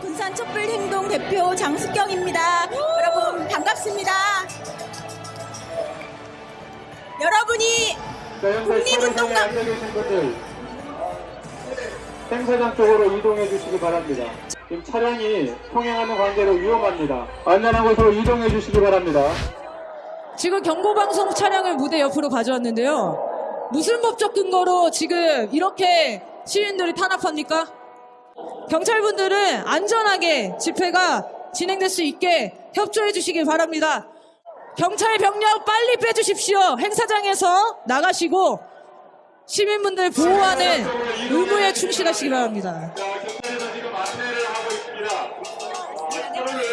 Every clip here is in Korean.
군산 촛불 행동 대표 장숙경입니다. 여러분 반갑습니다. 여러분이 국립운동장- 분들 행사장 쪽으로 이동해 주시기 바랍니다. 지금 차량이 통행하는 관계로 위험합니다. 안전한 곳으로 이동해 주시기 바랍니다. 지금 경고방송 차량을 무대 옆으로 가져왔는데요. 무슨 법적 근거로 지금 이렇게 시민들이 탄압합니까? 경찰분들은 안전하게 집회가 진행될 수 있게 협조해 주시길 바랍니다. 경찰 병력 빨리 빼주십시오. 행사장에서 나가시고 시민분들 보호하는 의무에 충실하시기 바랍니다.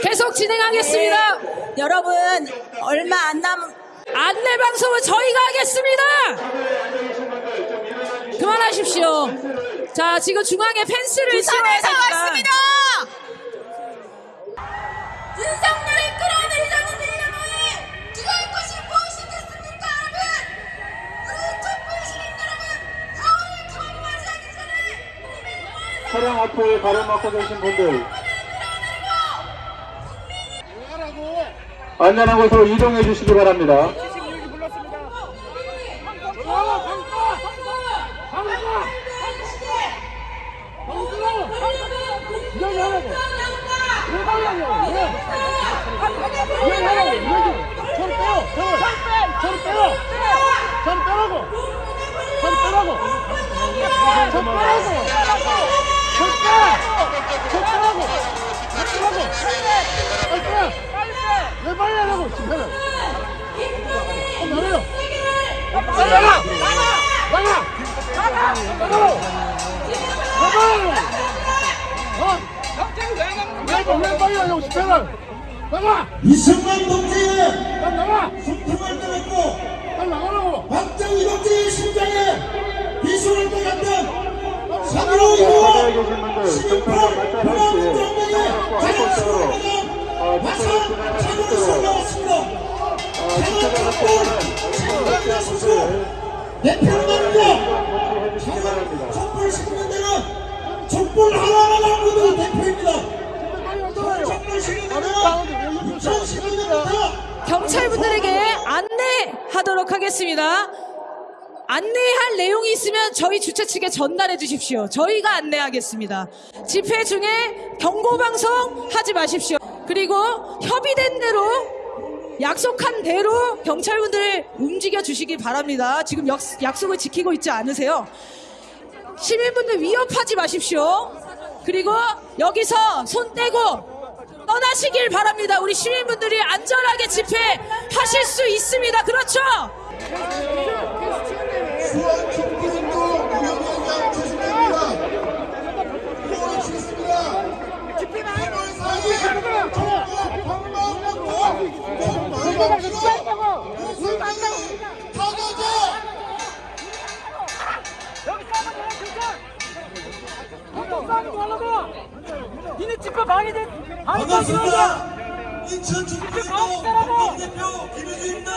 계속 진행하겠습니다. 여러분 얼마 안 남. 안내 방송은 저희가 하겠습니다. 그만하십시오. 자, 지금 중앙에 펜스를 씌워야 왔습니다. 윤석열을 끌어내리자는 이름에 누가 것이 무엇이겠습니까 여러분? 우리 촛불 시민 여러분 가오를 처음 맞이하기 전에 차량 앞에 가로막고 계신 분들 안전한 곳으로 이동해 주시기 바랍니다. 왜 빨리 하라고 어, 어? 빨리 집회를 나가 이승만 동지의 나가 소통을 떠났고 빨리 나가라고 박정희 동지의 심장에 비수를 떠났던 사기로 이루어 계신 분들 경찰과 말살할 시 차량 앞고 한쪽으로 어, 집회를 진행할 수 있도록 나왔습니다. 어, 집회가 확보하는 어린이집회 분들 대표를 바랍니다. 촛불 시민들은 촛불 하나하나 남고도 대표입니다. 경찰분들에게 안내하도록 하겠습니다. 안내할 내용이 있으면 저희 주최 측에 전달해 주십시오. 저희가 안내하겠습니다. 집회 중에 경고방송 하지 마십시오. 그리고 협의된 대로 약속한 대로 경찰분들을 움직여 주시기 바랍니다. 지금 약, 약속을 지키고 있지 않으세요? 시민분들 위협하지 마십시오. 그리고 여기서 손 떼고 떠나시길 바랍니다. 우리 시민분들이 안전하게 집회하실 수 있습니다. 그렇죠? 수원 타가자 니네 집회 방해된 반갑습니다. 인천 촛불행동 대표 김효주입니다.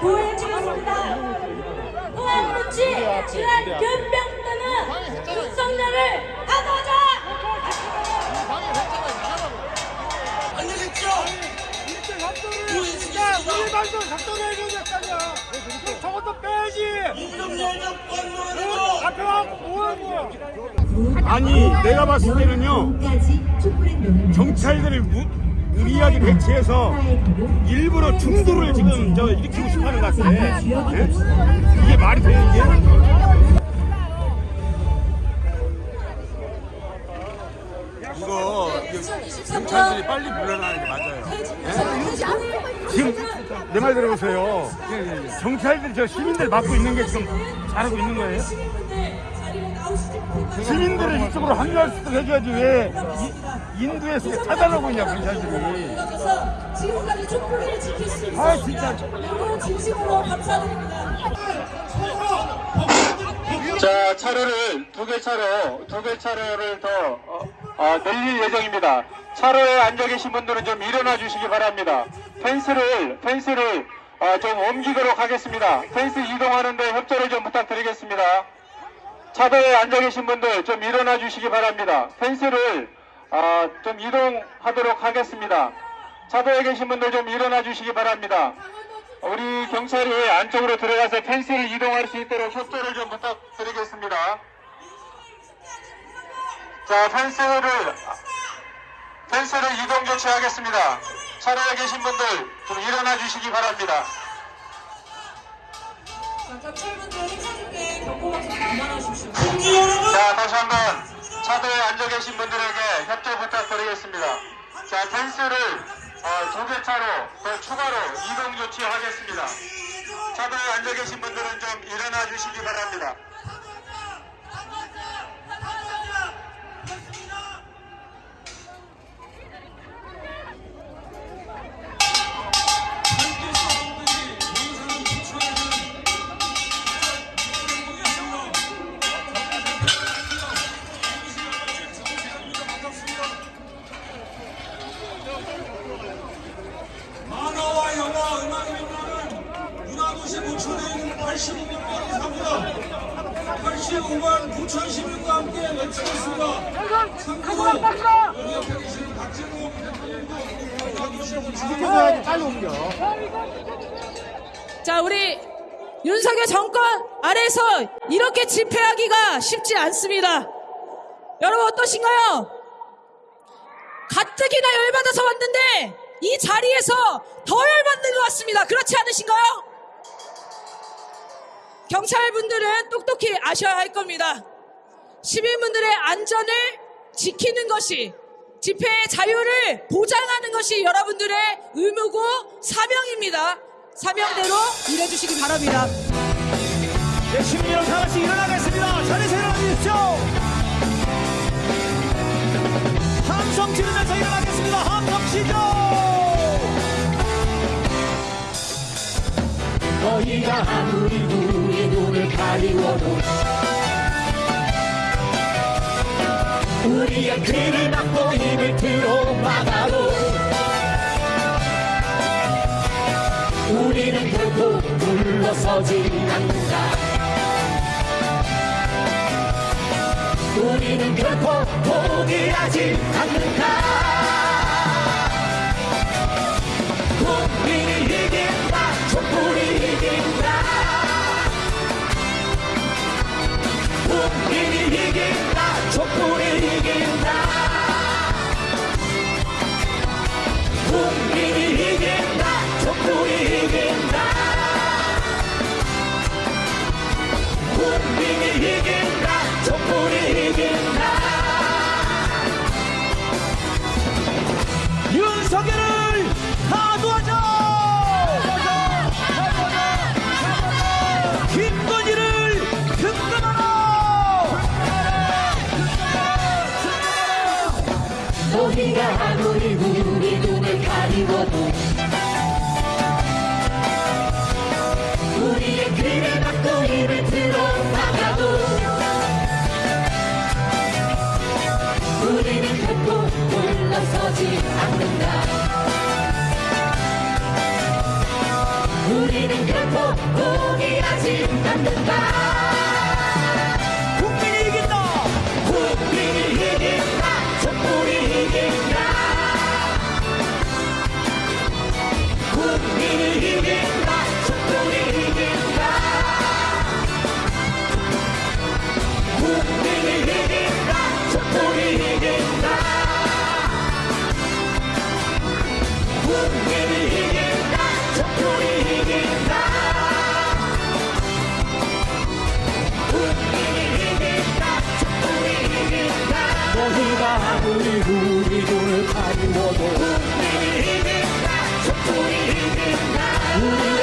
보여주겠습니다. 후원부치 지난 견병단은 윤석열을 하도자 알려겠죠? 우리 말도 작동해줘야 저것도 빼야지 이념열정 어? 권유하고 앞에 와갖고 뭐하는 아니 내가 봤을 때는요 경찰들을 무, 무리하게 배치해서 일부러 중도를 지금 저 일으키고 싶어하는 것 같아 예? 이게 말이 돼 이게? 이거 경찰들이 빨리 물러나는 게 맞아요 예? 지금 내 말 들어보세요 경찰들 저 시민들 막고 있는 게 지금 잘하고 있는 거예요? 시민들을 이쪽으로 합류할 수 있도록 해줘야지 왜 이- 인도에서 차단하고 있냐 경찰들이 지금까지 촛불을 지킬 수 있어. 아 진짜 진심으로 감사드립니다. 자, 차로를 두 개 차로, 두 개 차로를 더 어, 어, 늘릴 예정입니다. 차로에 앉아 계신 분들은 좀 일어나 주시기 바랍니다. 펜스를 펜스를 어, 좀 옮기도록 하겠습니다. 펜스 이동하는데 협조를 좀 부탁드리겠습니다. 차도에 앉아 계신 분들 좀 일어나 주시기 바랍니다. 펜스를 어, 좀 이동하도록 하겠습니다. 차도에 계신 분들 좀 일어나 주시기 바랍니다. 우리 경찰이 안쪽으로 들어가서 펜스를 이동할 수 있도록 협조를 좀 부탁드리겠습니다. 자, 펜스를 펜스를 이동 조치하겠습니다. 차로에 계신 분들 좀 일어나 주시기 바랍니다. 자, 경찰분들 행사 중에 자, 다시 한번 차도에 앉아 계신 분들에게 협조 부탁드리겠습니다. 자, 펜스를 어, 두개 차로 더 추가로 이동 조치하겠습니다. 차도에 앉아 계신 분들은 좀 일어나 주시기 바랍니다. 85만 이사입니다. 85만 부천 시민과 함께 외치겠습니다. 참고로 여기 옆에 계시는 박진호 대통령도 자, 우리 윤석열 정권 아래서 이렇게 집회하기가 쉽지 않습니다. 여러분 어떠신가요? 가뜩이나 열받아서 왔는데 이 자리에서 더 열받는 것 같습니다. 그렇지 않으신가요? 경찰분들은 똑똑히 아셔야 할 겁니다. 시민분들의 안전을 지키는 것이 집회의 자유를 보장하는 것이 여러분들의 의무고 사명입니다. 사명대로 일해주시기 바랍니다. 네, 시민 여러분 다 같이 일어나겠습니다. 자리에서 일어나 주십시오. 함성 지르면서 일어나겠습니다. 함성 치죠. 너희가 아무리 우리 눈을 가리워도 우리의 귀를 막고 입을 틀어 막아도 우리는 결코 물러서지 않는다. 우리는 결코 포기하지 않는다 국민이 이긴다. 촛불이 이긴다 결코 포기하지 않는다 너희가 아무리 우리 눈을 가리워도 국민이 이긴다 촛불이 이긴다 우리가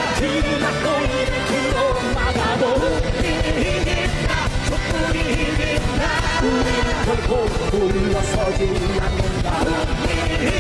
입을 틀어 막아도 국민이 이긴다 촛불이 이긴다 우리는 결코 물러서지 않는다